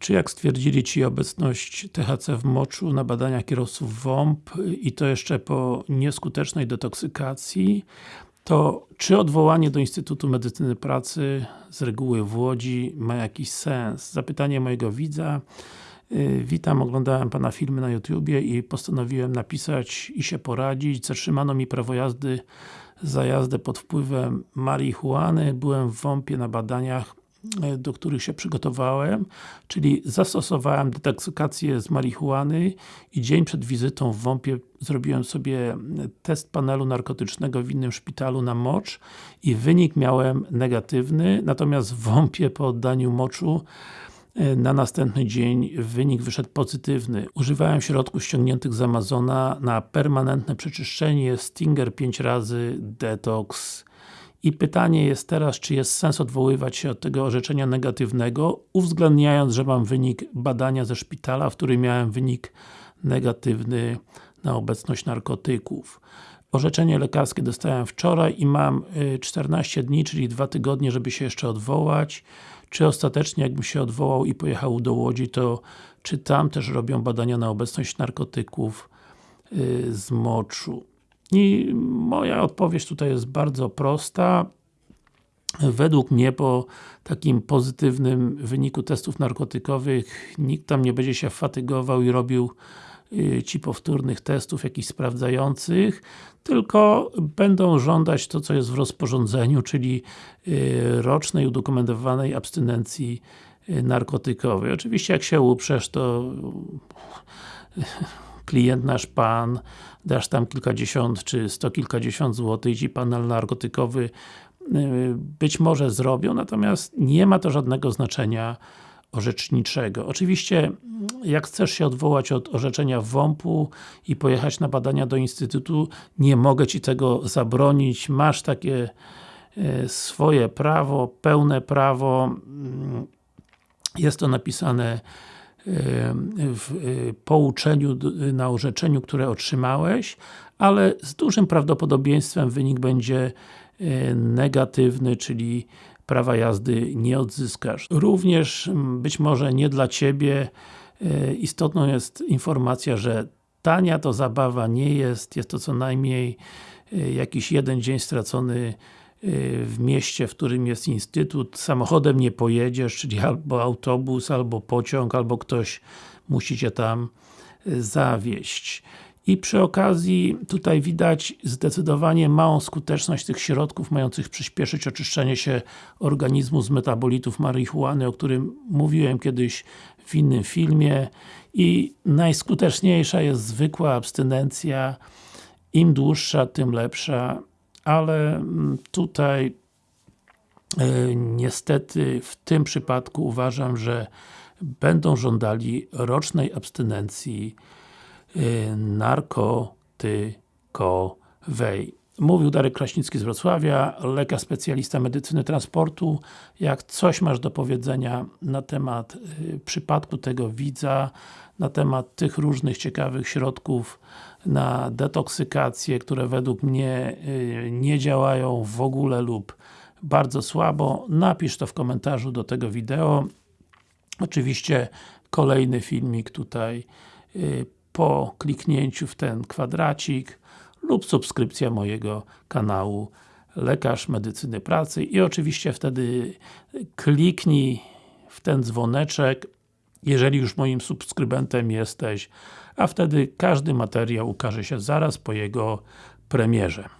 czy jak stwierdzili Ci obecność THC w moczu na badaniach kierowców WOMP i to jeszcze po nieskutecznej detoksykacji, to czy odwołanie do Instytutu Medycyny Pracy z reguły w Łodzi ma jakiś sens? Zapytanie mojego widza. Y, witam, oglądałem Pana filmy na YouTubie i postanowiłem napisać i się poradzić. Zatrzymano mi prawo jazdy za jazdę pod wpływem marihuany. Byłem w WOMP-ie na badaniach do których się przygotowałem, czyli zastosowałem detoksykację z marihuany i dzień przed wizytą w WOMP-ie zrobiłem sobie test panelu narkotycznego w innym szpitalu na mocz i wynik miałem negatywny, natomiast w WOMP-ie po oddaniu moczu e, na następny dzień wynik wyszedł pozytywny. Używałem środków ściągniętych z Amazona na permanentne przeczyszczenie Stinger 5 razy, Detox i pytanie jest teraz, czy jest sens odwoływać się od tego orzeczenia negatywnego, uwzględniając, że mam wynik badania ze szpitala, w którym miałem wynik negatywny na obecność narkotyków. Orzeczenie lekarskie dostałem wczoraj i mam 14 y, dni, czyli 2 tygodnie, żeby się jeszcze odwołać. Czy ostatecznie, jakbym się odwołał i pojechał do Łodzi, to czy tam też robią badania na obecność narkotyków y, z moczu? I moja odpowiedź tutaj jest bardzo prosta. Według mnie po takim pozytywnym wyniku testów narkotykowych nikt tam nie będzie się fatygował i robił y, ci powtórnych testów jakichś sprawdzających, tylko będą żądać to, co jest w rozporządzeniu, czyli y, rocznej udokumentowanej abstynencji y, narkotykowej. Oczywiście jak się uprzesz, to klient nasz Pan, dasz tam kilkadziesiąt czy sto kilkadziesiąt złotych i panel narkotykowy y, być może zrobią, natomiast nie ma to żadnego znaczenia orzeczniczego. Oczywiście, jak chcesz się odwołać od orzeczenia WOMP-u i pojechać na badania do Instytutu, nie mogę Ci tego zabronić, masz takie y, swoje prawo, pełne prawo, mm, jest to napisane w y, pouczeniu, na orzeczeniu, które otrzymałeś, ale z dużym prawdopodobieństwem wynik będzie y, negatywny, czyli prawa jazdy nie odzyskasz. Również być może nie dla Ciebie y, istotną jest informacja, że tania to zabawa nie jest, jest to co najmniej jakiś jeden dzień stracony w mieście, w którym jest instytut, samochodem nie pojedziesz, czyli albo autobus, albo pociąg, albo ktoś musi Cię tam y, zawieść. I przy okazji tutaj widać zdecydowanie małą skuteczność tych środków mających przyspieszyć oczyszczenie się organizmu z metabolitów marihuany, o którym mówiłem kiedyś w innym filmie. I najskuteczniejsza jest zwykła abstynencja. Im dłuższa, tym lepsza ale mm, tutaj e, niestety w tym przypadku uważam, że będą żądali rocznej abstynencji e, narkotykowej. Mówił Darek Kraśnicki z Wrocławia, lekarz specjalista medycyny transportu. Jak coś masz do powiedzenia na temat y, przypadku tego widza, na temat tych różnych ciekawych środków na detoksykację, które według mnie y, nie działają w ogóle lub bardzo słabo, napisz to w komentarzu do tego wideo. Oczywiście kolejny filmik tutaj y, po kliknięciu w ten kwadracik lub subskrypcja mojego kanału Lekarz Medycyny Pracy i oczywiście wtedy kliknij w ten dzwoneczek, jeżeli już moim subskrybentem jesteś, a wtedy każdy materiał ukaże się zaraz po jego premierze.